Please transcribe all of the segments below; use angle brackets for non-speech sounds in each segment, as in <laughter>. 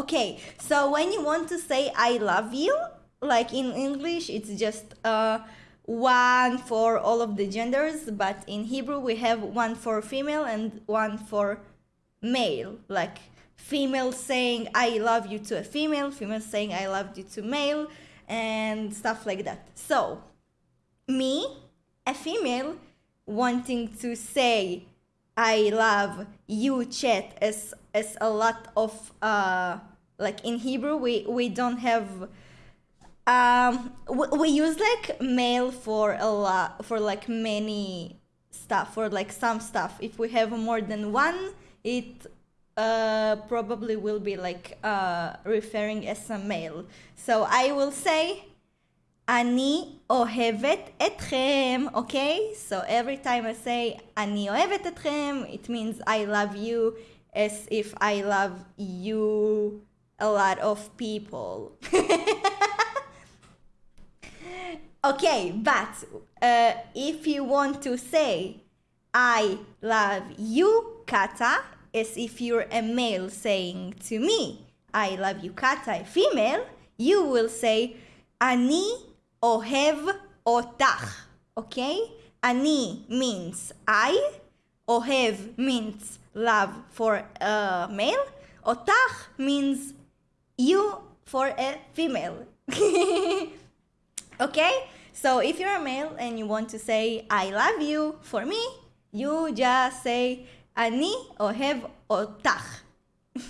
Okay, so when you want to say I love you, like in English, it's just uh, one for all of the genders, but in Hebrew we have one for female and one for male. Like female saying I love you to a female, female saying I love you to male, and stuff like that. So, me, a female, wanting to say I love you chat as as a lot of uh like in Hebrew we we don't have um we, we use like male for a lot for like many stuff for like some stuff if we have more than one it uh probably will be like uh referring as a male so I will say אני אוהבת אתכם, okay? So every time I say אני אוהבת אתכם, it means I love you as if I love you a lot of people. <laughs> okay, but uh, if you want to say I love you, Kata, as if you're a male saying to me, I love you, Kata, a female, you will say Ani ohev otach. Okay? Ani means I, ohev means love for a male, otach means you for a female. <laughs> okay? So if you're a male and you want to say I love you for me, you just say אני אוהב אותך. <laughs>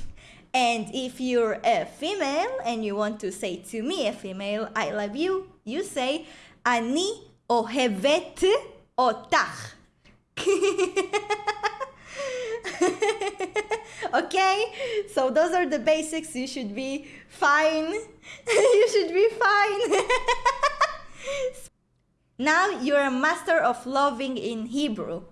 And if you're a female and you want to say to me, a female, I love you, you say, אני אוהבת אותך. <laughs> <laughs> okay? So those are the basics. You should be fine. <laughs> you should be fine. <laughs> now you're a master of loving in Hebrew.